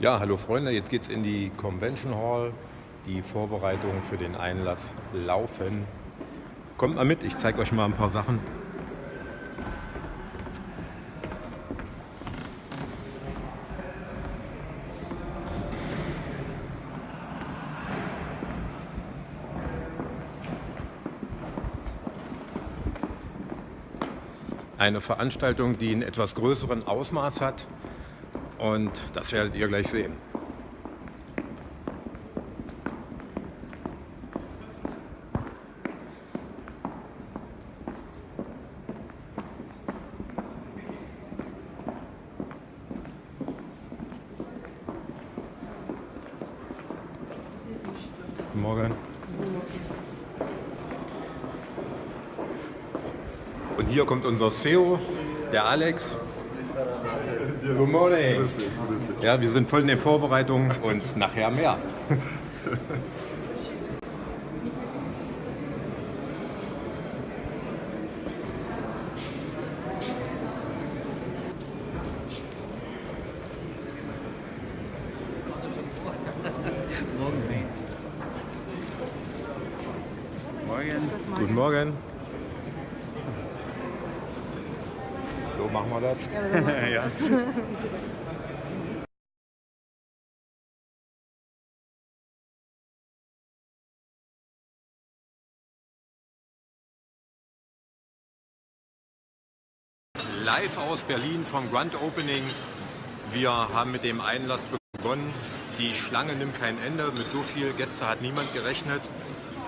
Ja, hallo Freunde, jetzt geht's in die Convention Hall. Die Vorbereitungen für den Einlass laufen. Kommt mal mit, ich zeige euch mal ein paar Sachen. Eine Veranstaltung, die einen etwas größeren Ausmaß hat und das werdet ihr gleich sehen. Morgen. Und hier kommt unser CEO, der Alex. Good morning. Ja, wir sind voll in den Vorbereitungen und nachher mehr. Morgen. Guten Morgen. So machen wir das. Ja, so machen wir Ja. das. Live aus Berlin vom Grand Opening. Wir haben mit dem Einlass begonnen. Die Schlange nimmt kein Ende. Mit so viel Gäste hat niemand gerechnet.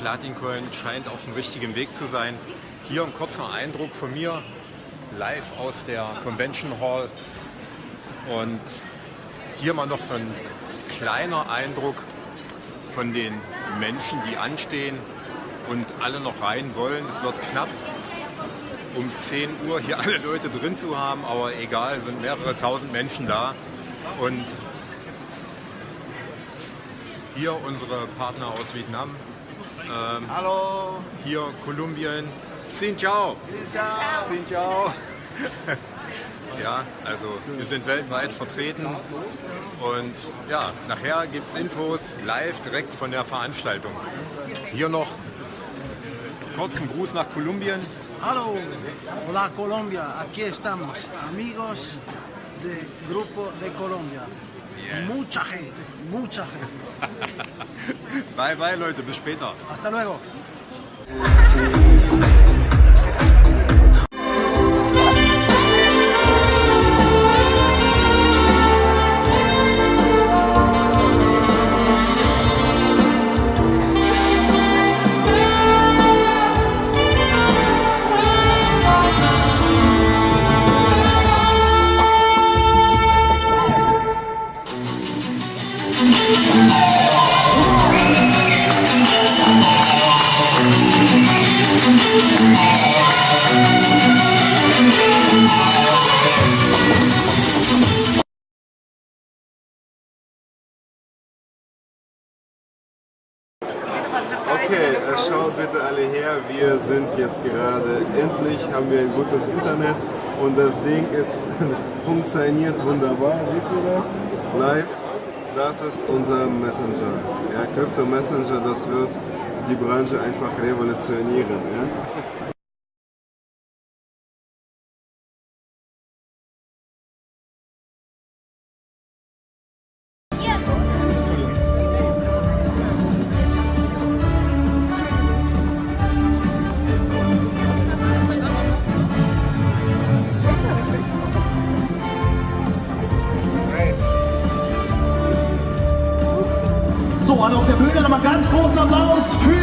Platincoin scheint auf dem richtigen Weg zu sein. Hier ein kurzer Eindruck von mir, live aus der Convention Hall. Und hier mal noch so ein kleiner Eindruck von den Menschen, die anstehen und alle noch rein wollen. Es wird knapp um 10 Uhr hier alle Leute drin zu haben, aber egal, es sind mehrere tausend Menschen da. Und hier unsere Partner aus Vietnam, ähm, Hallo. hier Kolumbien. Xin ciao! Ciao. Xin ciao! ja, also wir sind weltweit vertreten und ja, nachher gibt es Infos live direkt von der Veranstaltung. Hier noch kurzen Gruß nach Kolumbien. Hallo, hola Colombia, aquí estamos, amigos del Grupo de Colombia. Yes. Mucha gente, mucha gente. Bye bye Leute, bis später. Hasta luego. Her. Wir sind jetzt gerade endlich, haben wir ein gutes Internet und das Ding ist funktioniert wunderbar. Seht ihr das? Live. Das ist unser Messenger. Ja, Crypto Messenger, das wird die Branche einfach revolutionieren. Ja? Nochmal ganz großen Applaus für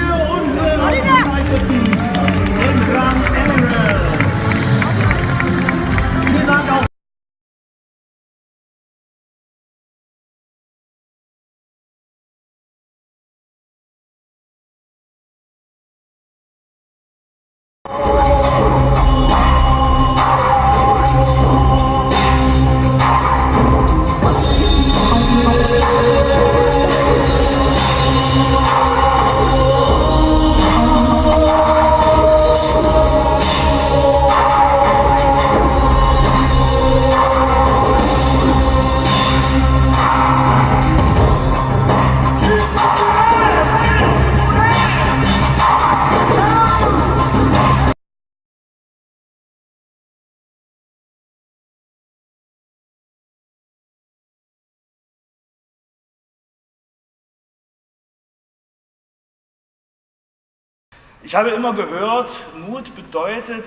Ich habe immer gehört, Mut bedeutet,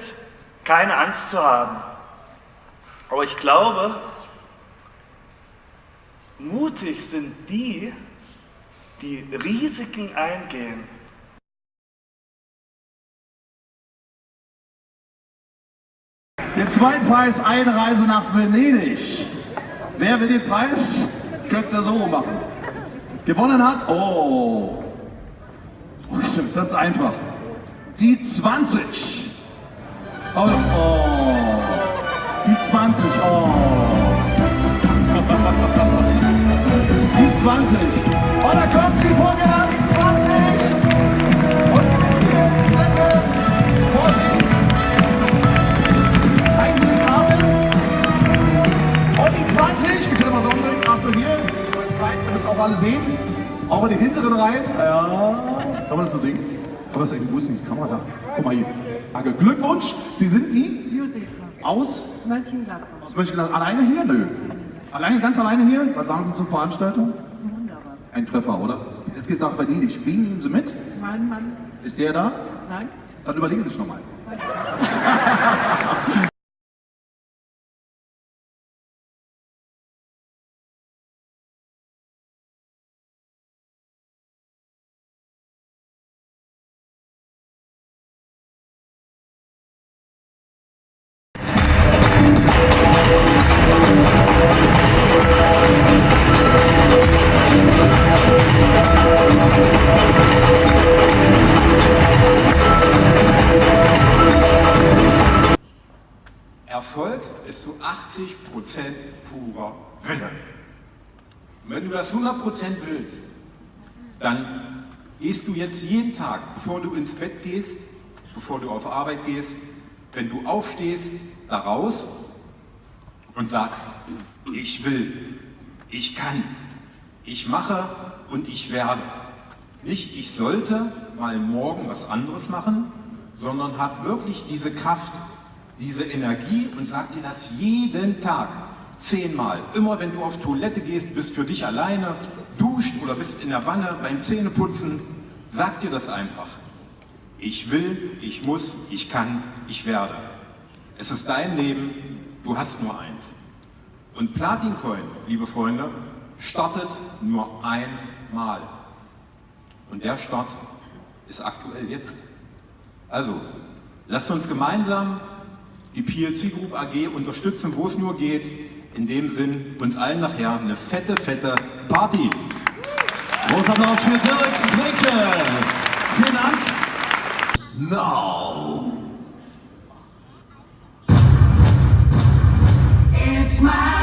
keine Angst zu haben. Aber ich glaube, mutig sind die, die Risiken eingehen. Den zweiten Preis, eine Reise nach Venedig. Wer will den Preis? Könnt ihr ja so machen. Gewonnen hat, oh, oh stimmt, das ist einfach. Die 20. Oh, oh. die 20, oh. Die 20. Und da kommt sie vorgerannt, die 20. Und gewinnt hier die Treppe. Vorsicht. Zeigen Sie die Karte. Und die 20. Wir können mal so umdrehen. Achtung hier. Zeit, damit es auch alle sehen. Auch in den hinteren Reihen. Ja. Kann man das so sehen? Das irgendwie, wo ist denn die Kamera da? Guck mal hier. Danke. Glückwunsch. Sie sind die? Josefa. Aus? Mönchengladbach. Aus Mönchengladbach. Alleine hier? Nö. Alleine, ganz alleine hier? Was sagen Sie zur Veranstaltung? Wunderbar. Ein Treffer, oder? Jetzt geht's nach Venedig. Wen nehmen Sie mit? Mein Mann. Ist der da? Nein? Dann überlegen Sie sich nochmal. 80% purer Wille. Und wenn du das 100% willst, dann gehst du jetzt jeden Tag, bevor du ins Bett gehst, bevor du auf Arbeit gehst, wenn du aufstehst, da raus und sagst, ich will, ich kann, ich mache und ich werde. Nicht ich sollte mal morgen was anderes machen, sondern hab wirklich diese Kraft, diese Energie und sag dir das jeden Tag, zehnmal. Immer wenn du auf Toilette gehst, bist für dich alleine, duscht oder bist in der Wanne beim Zähneputzen, sag dir das einfach. Ich will, ich muss, ich kann, ich werde. Es ist dein Leben, du hast nur eins. Und Platin Coin, liebe Freunde, startet nur einmal. Und der Start ist aktuell jetzt. Also, lasst uns gemeinsam die PLC Group AG unterstützen, wo es nur geht. In dem Sinn, uns allen nachher eine fette, fette Party. Großer Applaus für Dirk Fricke. Vielen Dank. Now. It's my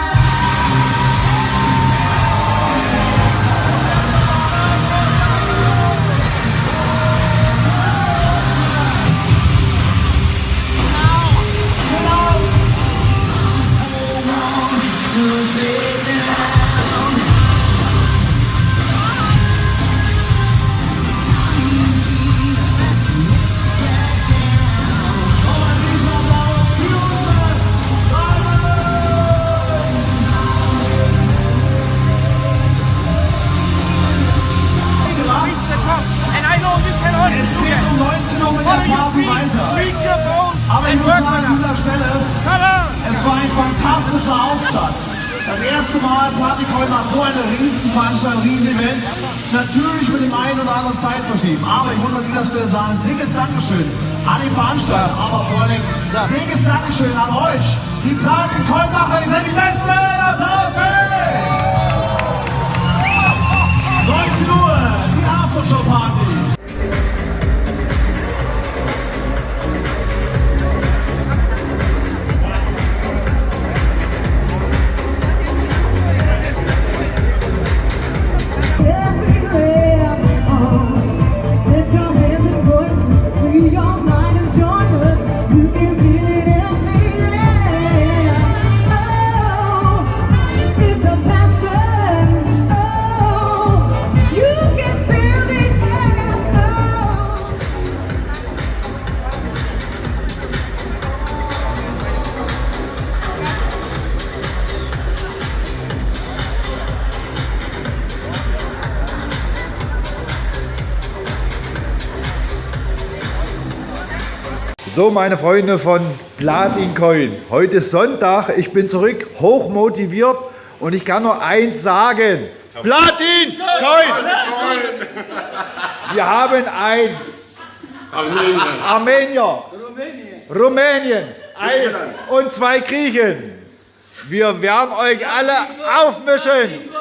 fantastischer Auftakt. Das erste Mal Partycoin macht so eine Riesenveranstaltung, Riesenevent. Natürlich mit dem einen oder anderen Zeitverschieben. Aber ich muss an dieser Stelle sagen, dickes Dankeschön an den Veranstalter, aber vor allem dickes Dankeschön an euch, die Platin-Coin-Macher, die sind die Besten! Applaus! So, meine Freunde von Platin Coin. Heute ist Sonntag. Ich bin zurück, hoch motiviert und ich kann nur eins sagen. Platin Coin! Wir haben ein Armenier, Rumänien ein, und zwei Griechen. Wir werden euch alle aufmischen.